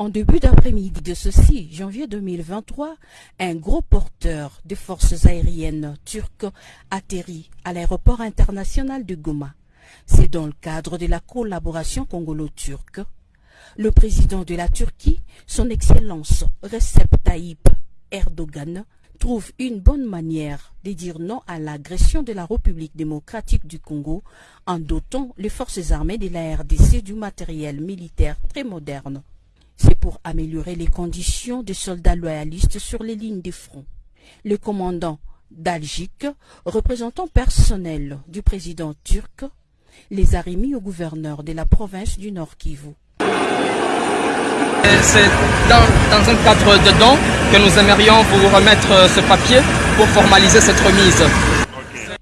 En début d'après-midi de ceci, janvier 2023, un gros porteur de forces aériennes turques atterrit à l'aéroport international de Goma. C'est dans le cadre de la collaboration congolo-turque. Le président de la Turquie, son Excellence Recep Tayyip Erdogan, trouve une bonne manière de dire non à l'agression de la République démocratique du Congo en dotant les forces armées de la RDC du matériel militaire très moderne. C'est pour améliorer les conditions des soldats loyalistes sur les lignes de front. Le commandant d'Algique, représentant personnel du président turc, les a remis au gouverneur de la province du Nord Kivu. C'est dans, un cadre de don que nous aimerions vous remettre ce papier pour formaliser cette remise.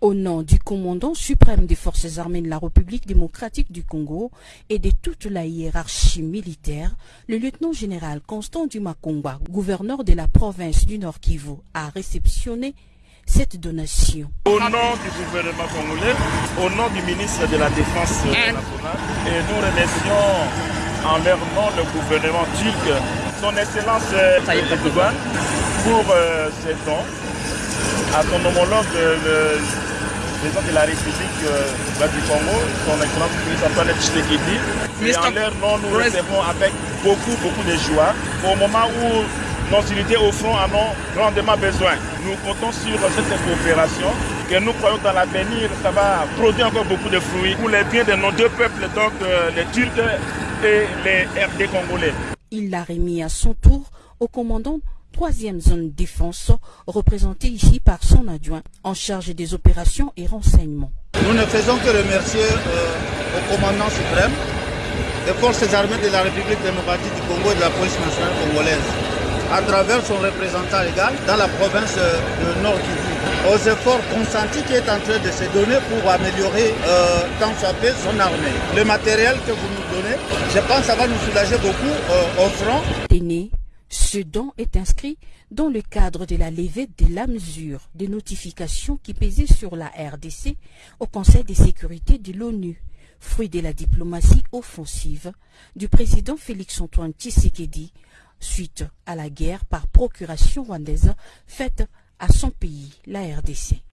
Au nom du commandant suprême des forces armées de la République démocratique du Congo et de toute la hiérarchie militaire, le lieutenant-général Constant Dumakongwa, gouverneur de la province du Nord Kivu, a réceptionné cette donation. Au nom du gouvernement congolais, au nom du ministre de la Défense nationale, et nous remercions en leur nom le gouvernement turc, son Excellence Tayyip Erdogan, pour euh, ces dons à son homologue, le président de la République euh, du Congo, son Excellence ministre Antoine Tshisekedi. Et en leur nom, nous recevons avec beaucoup, beaucoup de joie au moment où nos unités au front en ont grandement besoin. Nous comptons sur cette coopération que nous croyons dans l'avenir, ça va produire encore beaucoup de fruits pour les biens de nos deux peuples, donc euh, les Turcs et les RD congolais. Il l'a remis à son tour au commandant troisième zone défense, représenté ici par son adjoint en charge des opérations et renseignements. Nous ne faisons que remercier euh, au commandant suprême des forces armées de la République démocratique du Congo et de la police nationale congolaise, à travers son représentant légal dans la province de Nord Kivu, aux efforts consentis qui est en train de se donner pour améliorer euh, tant soit peu son armée. Le matériel que vous nous donnez, je pense que ça va nous soulager beaucoup euh, au front. Ce don est inscrit dans le cadre de la levée de la mesure de notification qui pesait sur la RDC au Conseil de sécurité de l'ONU, fruit de la diplomatie offensive du président Félix-Antoine Tshisekedi suite à la guerre par procuration rwandaise faite à son pays, la RDC.